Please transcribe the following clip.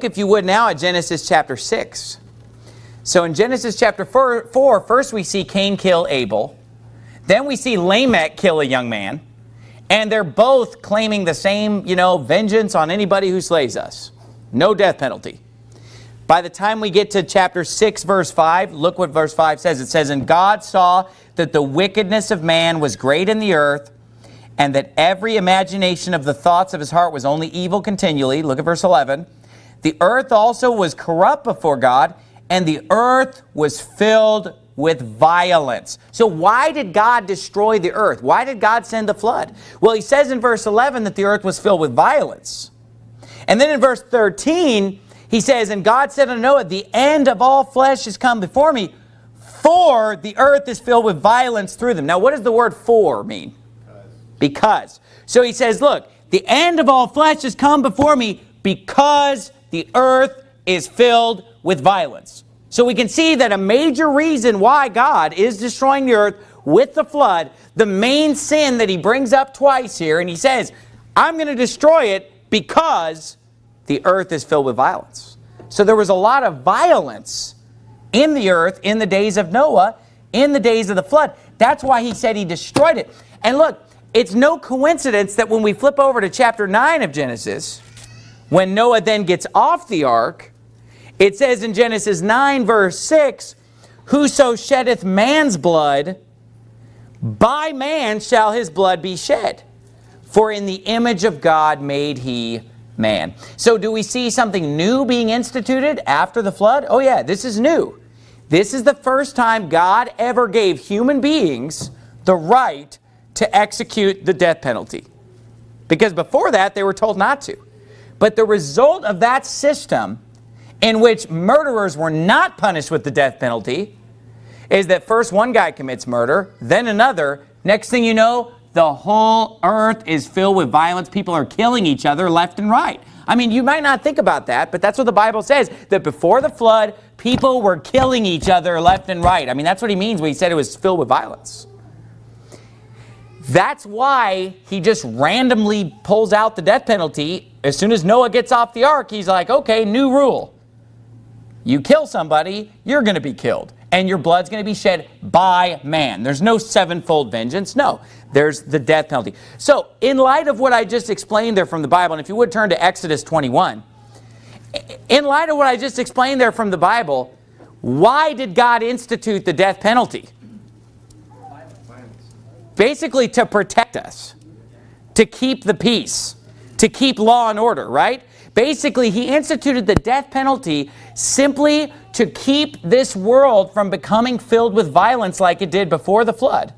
if you would now at Genesis chapter 6. So in Genesis chapter 4, first we see Cain kill Abel. Then we see Lamech kill a young man. And they're both claiming the same, you know, vengeance on anybody who slays us. No death penalty. By the time we get to chapter 6, verse 5, look what verse 5 says. It says, And God saw that the wickedness of man was great in the earth, and that every imagination of the thoughts of his heart was only evil continually. Look at verse 11. The earth also was corrupt before God, and the earth was filled with violence. So why did God destroy the earth? Why did God send the flood? Well, he says in verse 11 that the earth was filled with violence. And then in verse 13, he says, And God said unto Noah, The end of all flesh is come before me, for the earth is filled with violence through them. Now, what does the word for mean? Because. because. So he says, look, the end of all flesh has come before me because the earth is filled with violence. So we can see that a major reason why God is destroying the earth with the flood, the main sin that he brings up twice here, and he says, I'm going to destroy it because the earth is filled with violence. So there was a lot of violence in the earth in the days of Noah, in the days of the flood. That's why he said he destroyed it. And look, it's no coincidence that when we flip over to chapter 9 of Genesis, when Noah then gets off the ark, it says in Genesis 9 verse 6, Whoso sheddeth man's blood, by man shall his blood be shed. For in the image of God made he man. So do we see something new being instituted after the flood? Oh yeah, this is new. This is the first time God ever gave human beings the right to execute the death penalty. Because before that, they were told not to. But the result of that system in which murderers were not punished with the death penalty is that first one guy commits murder, then another. Next thing you know, the whole earth is filled with violence. People are killing each other left and right. I mean, you might not think about that, but that's what the Bible says, that before the flood, people were killing each other left and right. I mean, that's what he means when he said it was filled with violence. That's why he just randomly pulls out the death penalty. As soon as Noah gets off the ark, he's like, okay, new rule. You kill somebody, you're going to be killed. And your blood's going to be shed by man. There's no sevenfold vengeance. No, there's the death penalty. So in light of what I just explained there from the Bible, and if you would turn to Exodus 21, in light of what I just explained there from the Bible, why did God institute the death penalty? Basically to protect us, to keep the peace, to keep law and order, right? Basically, he instituted the death penalty simply to keep this world from becoming filled with violence like it did before the flood.